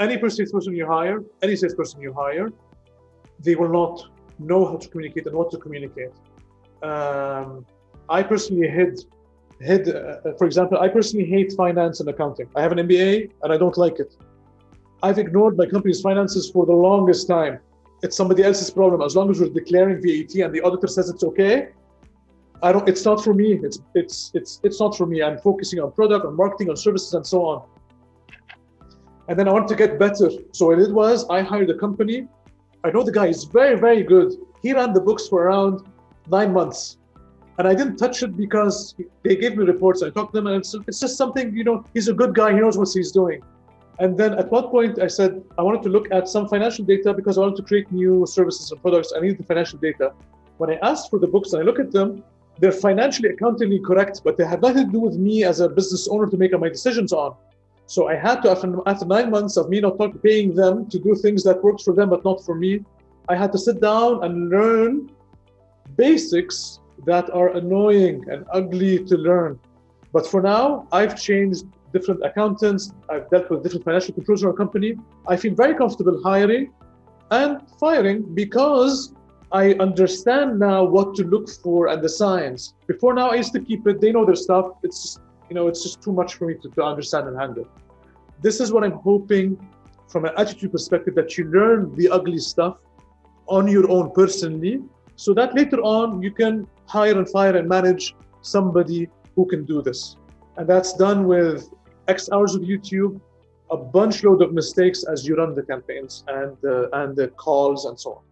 any salesperson you hire, any salesperson you hire, they will not know how to communicate and what to communicate. Um, I personally hid, hid. Uh, for example, I personally hate finance and accounting. I have an MBA and I don't like it. I've ignored my company's finances for the longest time. It's somebody else's problem. As long as we're declaring VAT and the auditor says it's okay, I don't. It's not for me. It's it's it's it's not for me. I'm focusing on product, on marketing, on services, and so on. And then I want to get better. So what I did was I hired a company. I know the guy is very very good. He ran the books for around nine months, and I didn't touch it because they gave me reports. I talked to them, and it's, it's just something you know. He's a good guy. He knows what he's doing. And then at one point I said I wanted to look at some financial data because I wanted to create new services and products. I needed the financial data. When I asked for the books and I look at them, they're financially accountingly correct, but they have nothing to do with me as a business owner to make my decisions on. So I had to, after, after nine months of me not talking, paying them to do things that works for them but not for me, I had to sit down and learn basics that are annoying and ugly to learn. But for now, I've changed different accountants. I've dealt with different financial controls in our company. I feel very comfortable hiring and firing because I understand now what to look for and the science. Before now, I used to keep it. They know their stuff. It's you know, it's just too much for me to, to understand and handle. This is what I'm hoping from an attitude perspective that you learn the ugly stuff on your own personally, so that later on you can hire and fire and manage somebody who can do this. And that's done with X hours of YouTube, a bunch load of mistakes as you run the campaigns and uh, and the calls and so on.